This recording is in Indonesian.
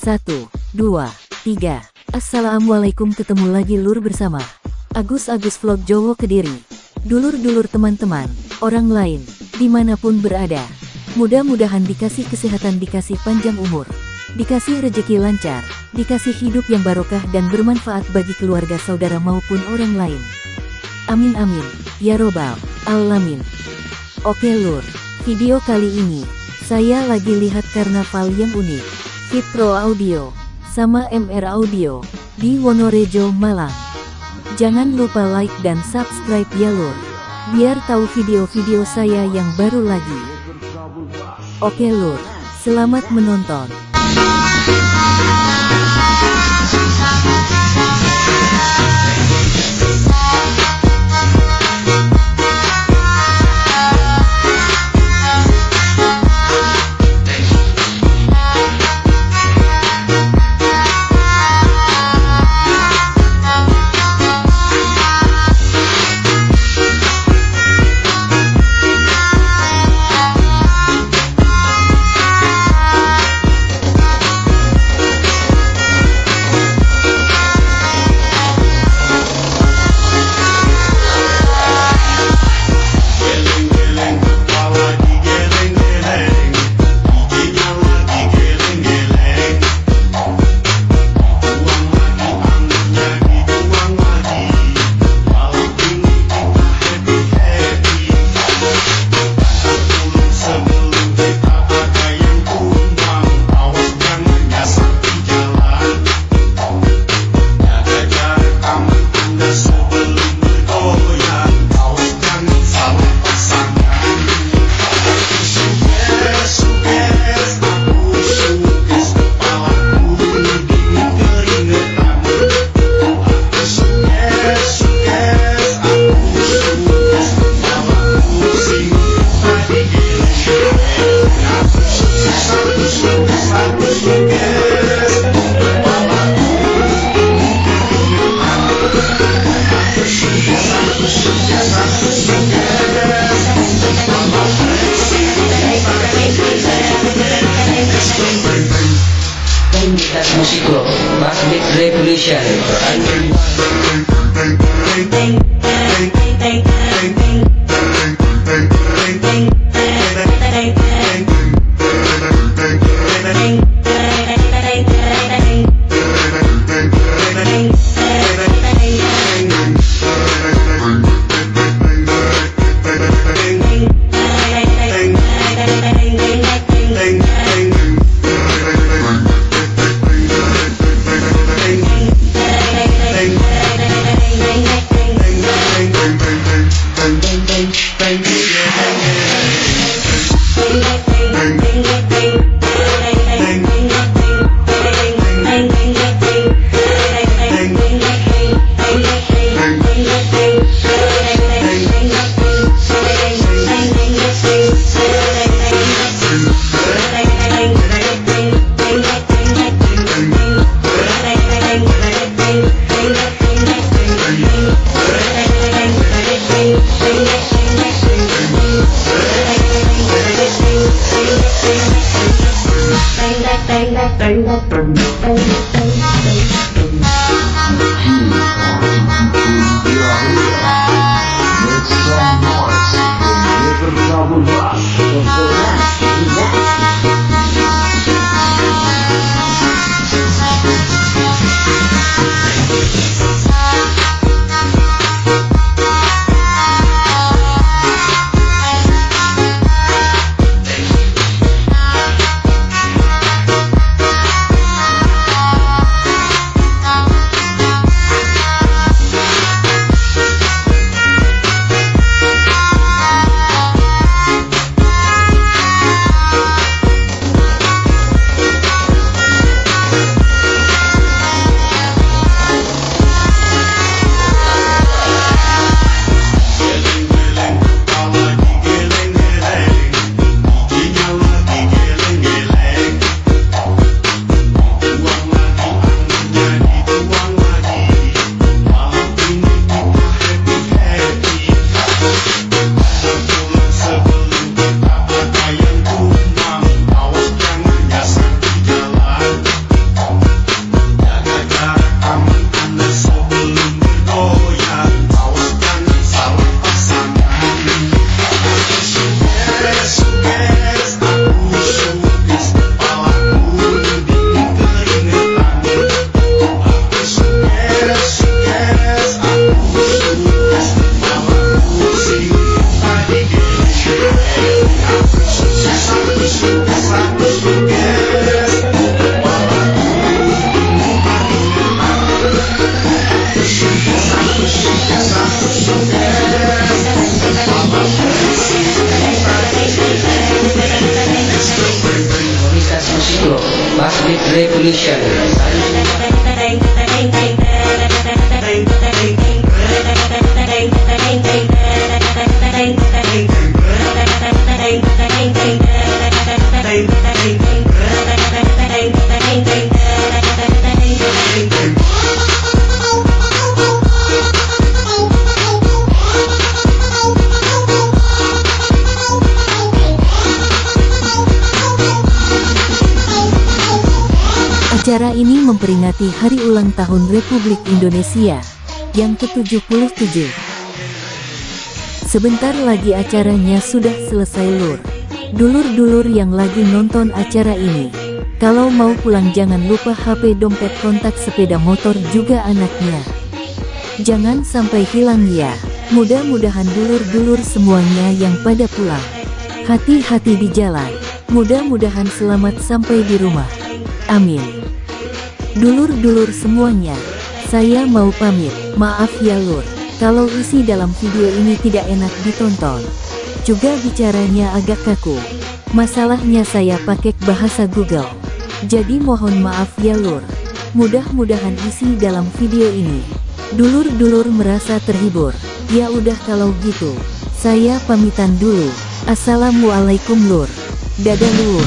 Satu, dua, tiga. Assalamualaikum ketemu lagi lur bersama Agus Agus Vlog Jowo Kediri. Dulur-dulur teman-teman, orang lain, di mana pun berada. Mudah-mudahan dikasih kesehatan dikasih panjang umur. Dikasih rejeki lancar, dikasih hidup yang barokah dan bermanfaat bagi keluarga saudara maupun orang lain. Amin amin, ya robbal alamin. Oke lur, video kali ini, saya lagi lihat karnaval yang unik. Fit Pro Audio, sama MR Audio, di Wonorejo, Malang. Jangan lupa like dan subscribe ya lor, biar tahu video-video saya yang baru lagi. Oke lor, selamat menonton. solution. Thank, thank, Англичанин. Acara ini memperingati hari ulang tahun Republik Indonesia yang ke-77. Sebentar lagi acaranya sudah selesai lur. Dulur-dulur yang lagi nonton acara ini, kalau mau pulang jangan lupa HP dompet kontak sepeda motor juga anaknya. Jangan sampai hilang ya. Mudah-mudahan dulur-dulur semuanya yang pada pulang. Hati-hati di jalan. Mudah-mudahan selamat sampai di rumah. Amin. Dulur-dulur semuanya, saya mau pamit. Maaf ya lur, kalau isi dalam video ini tidak enak ditonton. Juga bicaranya agak kaku. Masalahnya saya pakai bahasa Google. Jadi mohon maaf ya lur. Mudah-mudahan isi dalam video ini. Dulur-dulur merasa terhibur. Ya udah kalau gitu, saya pamitan dulu. Assalamualaikum lur. Dadah lur.